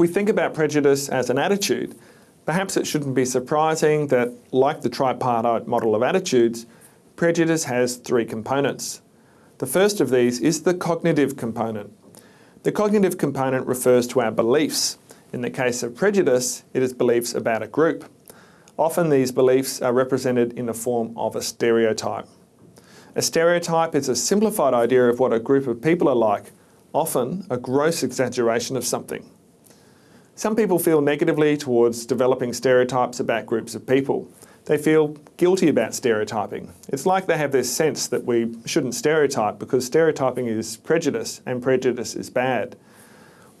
we think about prejudice as an attitude, perhaps it shouldn't be surprising that, like the tripartite model of attitudes, prejudice has three components. The first of these is the cognitive component. The cognitive component refers to our beliefs. In the case of prejudice, it is beliefs about a group. Often these beliefs are represented in the form of a stereotype. A stereotype is a simplified idea of what a group of people are like, often a gross exaggeration of something. Some people feel negatively towards developing stereotypes about groups of people. They feel guilty about stereotyping. It's like they have this sense that we shouldn't stereotype because stereotyping is prejudice and prejudice is bad.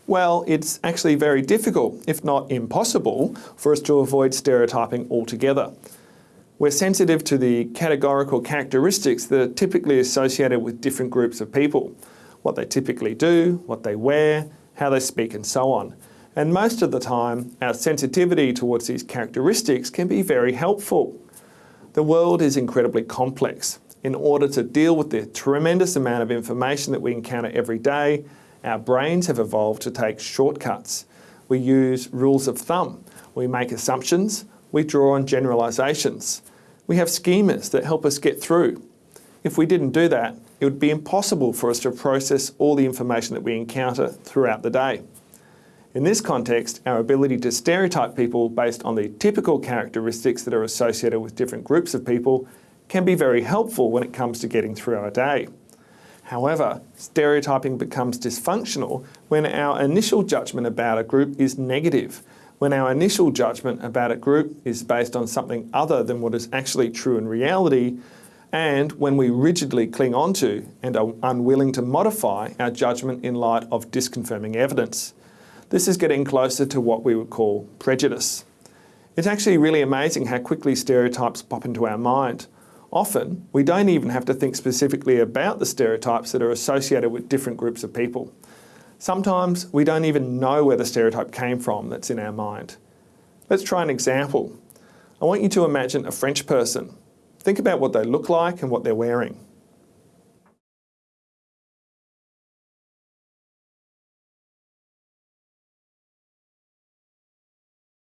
Well, it's actually very difficult, if not impossible, for us to avoid stereotyping altogether. We're sensitive to the categorical characteristics that are typically associated with different groups of people. What they typically do, what they wear, how they speak and so on. And most of the time, our sensitivity towards these characteristics can be very helpful. The world is incredibly complex. In order to deal with the tremendous amount of information that we encounter every day, our brains have evolved to take shortcuts. We use rules of thumb. We make assumptions. We draw on generalisations. We have schemas that help us get through. If we didn't do that, it would be impossible for us to process all the information that we encounter throughout the day. In this context, our ability to stereotype people based on the typical characteristics that are associated with different groups of people can be very helpful when it comes to getting through our day. However, stereotyping becomes dysfunctional when our initial judgment about a group is negative, when our initial judgment about a group is based on something other than what is actually true in reality, and when we rigidly cling onto and are unwilling to modify our judgment in light of disconfirming evidence. This is getting closer to what we would call prejudice. It's actually really amazing how quickly stereotypes pop into our mind. Often, we don't even have to think specifically about the stereotypes that are associated with different groups of people. Sometimes we don't even know where the stereotype came from that's in our mind. Let's try an example. I want you to imagine a French person. Think about what they look like and what they're wearing.